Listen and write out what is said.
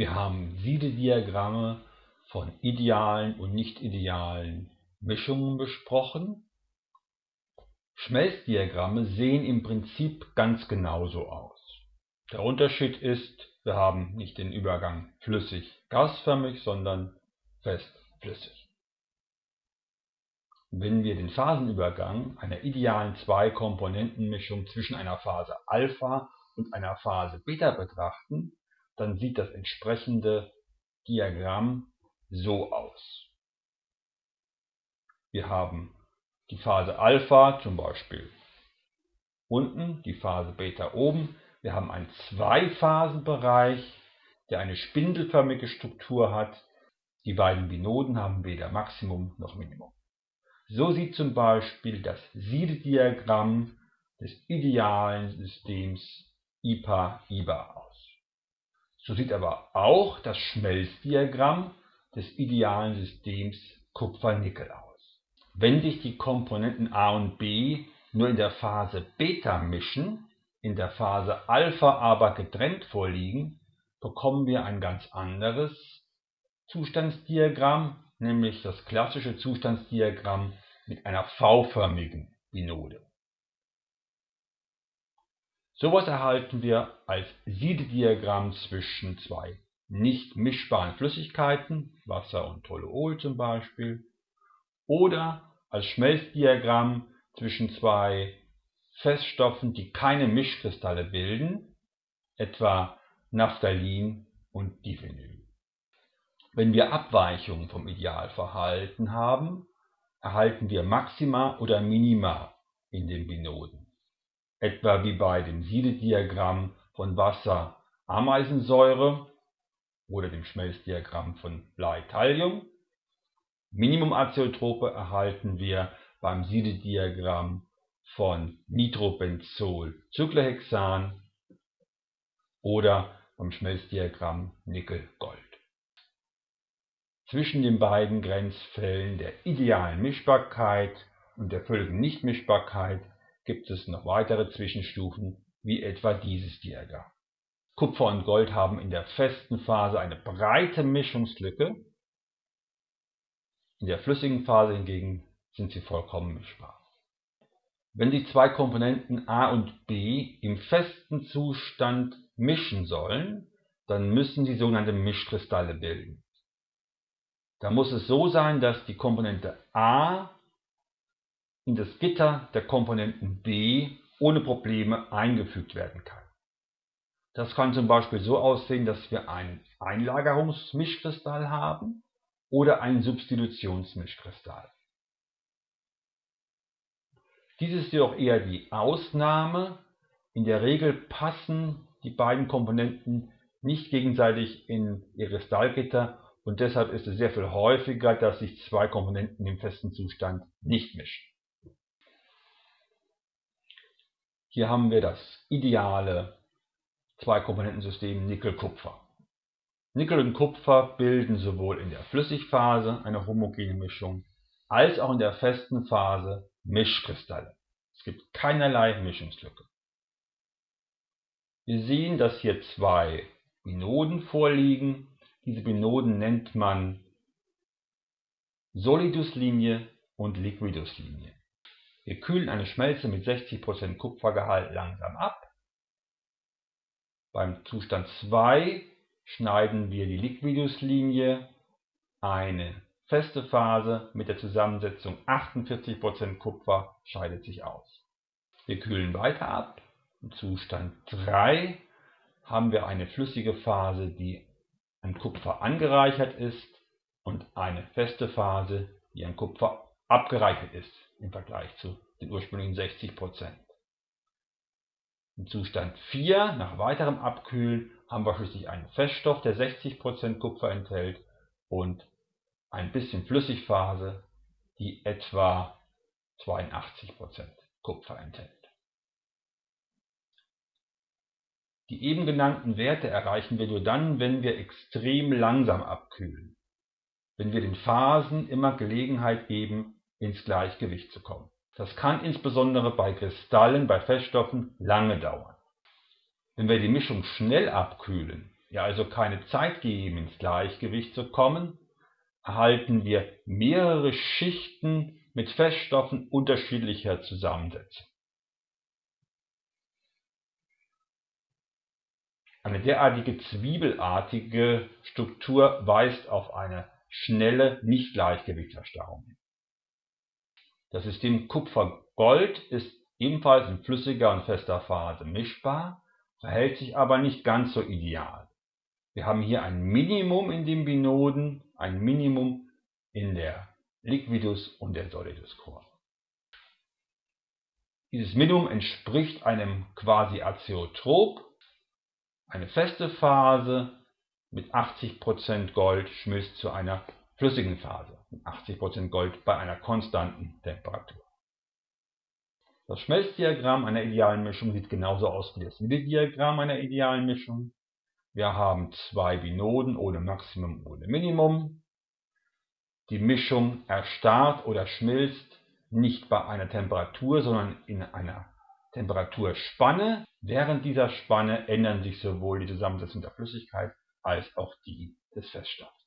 Wir haben Siedediagramme von idealen und nicht idealen Mischungen besprochen. Schmelzdiagramme sehen im Prinzip ganz genauso aus. Der Unterschied ist, wir haben nicht den Übergang flüssig-gasförmig, sondern fest-flüssig. Wenn wir den Phasenübergang einer idealen Zwei-Komponenten-Mischung zwischen einer Phase Alpha und einer Phase Beta betrachten, dann sieht das entsprechende Diagramm so aus. Wir haben die Phase Alpha zum Beispiel unten, die Phase Beta oben. Wir haben einen Zweiphasenbereich, der eine spindelförmige Struktur hat. Die beiden Binoden haben weder Maximum noch Minimum. So sieht zum Beispiel das Siedediagramm des idealen Systems IPA-IBA aus. So sieht aber auch das Schmelzdiagramm des idealen Systems Kupfer-Nickel aus. Wenn sich die Komponenten A und B nur in der Phase Beta mischen, in der Phase Alpha aber getrennt vorliegen, bekommen wir ein ganz anderes Zustandsdiagramm, nämlich das klassische Zustandsdiagramm mit einer V-förmigen Binode. Sowas erhalten wir als Siedediagramm zwischen zwei nicht mischbaren Flüssigkeiten, Wasser und Toluol zum Beispiel, oder als Schmelzdiagramm zwischen zwei Feststoffen, die keine Mischkristalle bilden, etwa Naphthalin und Diphenyl. Wenn wir Abweichungen vom Idealverhalten haben, erhalten wir Maxima oder Minima in den Binoden, etwa wie bei dem Siedediagramm von Wasser-Ameisensäure oder dem Schmelzdiagramm von Blei-Thallium. Minimumazeotrope erhalten wir beim Siedediagramm von Nitrobenzol-Cyclohexan oder beim Schmelzdiagramm Nickel-Gold. Zwischen den beiden Grenzfällen der idealen Mischbarkeit und der völligen Nichtmischbarkeit gibt es noch weitere Zwischenstufen, wie etwa dieses Diagramm. Kupfer und Gold haben in der festen Phase eine breite Mischungslücke, in der flüssigen Phase hingegen sind sie vollkommen mischbar. Wenn die zwei Komponenten A und B im festen Zustand mischen sollen, dann müssen sie sogenannte Mischkristalle bilden. Da muss es so sein, dass die Komponente A in das Gitter der Komponenten B ohne Probleme eingefügt werden kann. Das kann zum Beispiel so aussehen, dass wir einen Einlagerungsmischkristall haben oder einen Substitutionsmischkristall. Dies ist jedoch eher die Ausnahme. In der Regel passen die beiden Komponenten nicht gegenseitig in ihr Kristallgitter und deshalb ist es sehr viel häufiger, dass sich zwei Komponenten im festen Zustand nicht mischen. Hier haben wir das ideale Zwei-Komponentensystem Nickel-Kupfer. Nickel und Kupfer bilden sowohl in der Flüssigphase eine homogene Mischung als auch in der festen Phase Mischkristalle. Es gibt keinerlei Mischungslücke. Wir sehen, dass hier zwei Binoden vorliegen, diese Binoden nennt man Soliduslinie und Liquiduslinie. Wir kühlen eine Schmelze mit 60% Kupfergehalt langsam ab. Beim Zustand 2 schneiden wir die Liquiduslinie, eine feste Phase mit der Zusammensetzung 48% Kupfer scheidet sich aus. Wir kühlen weiter ab. Im Zustand 3 haben wir eine flüssige Phase, die an Kupfer angereichert ist und eine feste Phase, die an Kupfer abgereichert ist im Vergleich zu den ursprünglichen 60%. Im Zustand 4, nach weiterem Abkühlen, haben wir schließlich einen Feststoff, der 60% Kupfer enthält und ein bisschen Flüssigphase, die etwa 82% Kupfer enthält. Die eben genannten Werte erreichen wir nur dann, wenn wir extrem langsam abkühlen, wenn wir den Phasen immer Gelegenheit geben, ins Gleichgewicht zu kommen. Das kann insbesondere bei Kristallen, bei Feststoffen lange dauern. Wenn wir die Mischung schnell abkühlen, wir also keine Zeit geben, ins Gleichgewicht zu kommen, erhalten wir mehrere Schichten mit Feststoffen unterschiedlicher Zusammensetzung. Eine derartige zwiebelartige Struktur weist auf eine schnelle Nicht-Gleichgewichtserstarrung hin. Das System Kupfer-Gold ist ebenfalls in flüssiger und fester Phase mischbar, verhält sich aber nicht ganz so ideal. Wir haben hier ein Minimum in den Binoden, ein Minimum in der Liquidus und der Solidus Kurve. Dieses Minimum entspricht einem Quasi-Azeotrop, eine feste Phase mit 80% Gold schmilzt zu einer flüssigen Phase 80% Gold bei einer konstanten Temperatur. Das Schmelzdiagramm einer idealen Mischung sieht genauso aus wie das Wiederdiagramm einer idealen Mischung. Wir haben zwei Binoden ohne Maximum, ohne Minimum. Die Mischung erstarrt oder schmilzt nicht bei einer Temperatur, sondern in einer Temperaturspanne. Während dieser Spanne ändern sich sowohl die Zusammensetzung der Flüssigkeit als auch die des Feststoffs.